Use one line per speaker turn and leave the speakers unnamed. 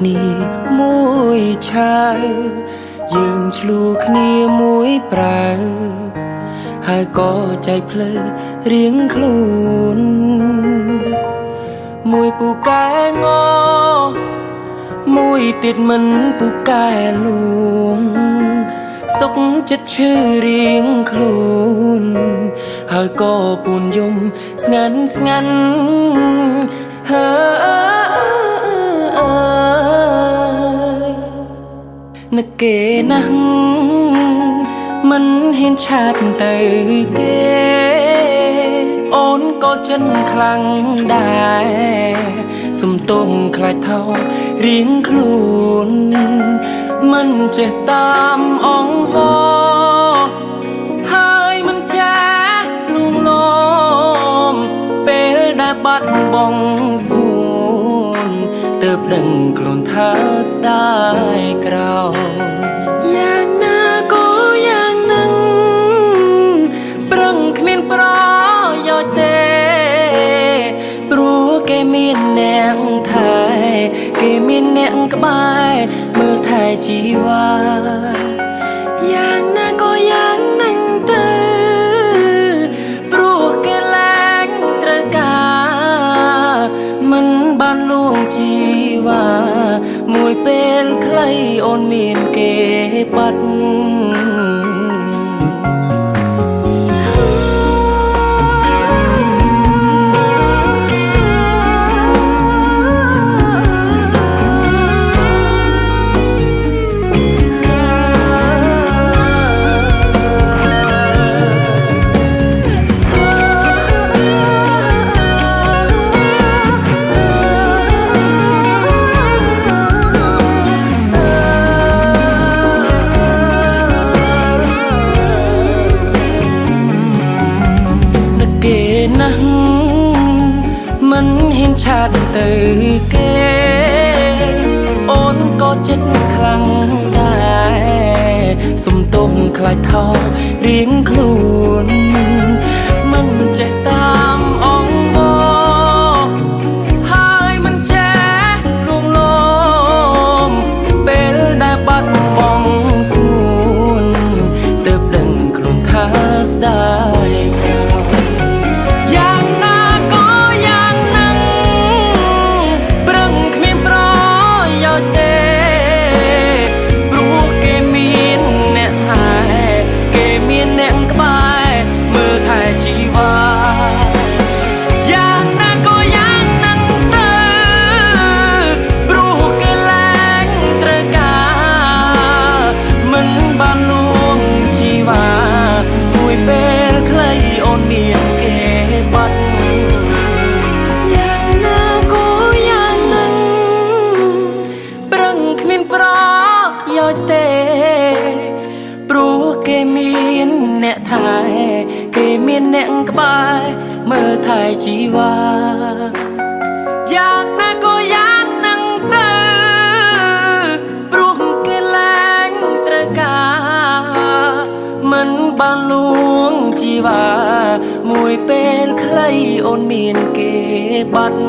គ្នាមួយឆាវយើងឆ្លូគ្នាមួយប្រើហើយក៏ចែកផ្លូវរៀងខ្លួនមួយពូកែងមួយទៀតមិនពូកែលួងសុខចិត្តឈឺរៀងខ្លួនហើយក៏ពូនយំស្ងាត់ស្ងាត់ មិនហ៊ានឆាតទៅគេ អូនក៏ចិនខ្លាំងដែរសំទុំខ្លាចថោរៀងខ្លួនមិនចេះតាមអងហោហើយមិនចាលួងលោមពេលដែលបាត់បង់សួនទើបដឹងខ្លួនថាស្ដាយក្រោយ
យ៉ា ក
ក្បែរមើលថែជីវ៉ា
យ៉ាងណាក៏យ៉ាងនឹងទៅ
ព្រោះគេលែងត្រូវការមិនបានលួងជីវ៉ាមួយពេលខ្លីអូនមានគេបាត់ មិនហ៊ានឆាតទៅគេ អូនក៏ចិត្តខ្លាំងដែរសុំទុំខ្លាចថោរៀងខ្លួន ថែគេមានអ្នកក្បែរមើលថែជីវ៉ាយ៉ាងណាក៏យ៉ាងនឹងទៅព្រោះគេលែងត្រូវការមិនបានលួងជីវ៉ាមួយពេលខ្លីអូនមានគេបាត់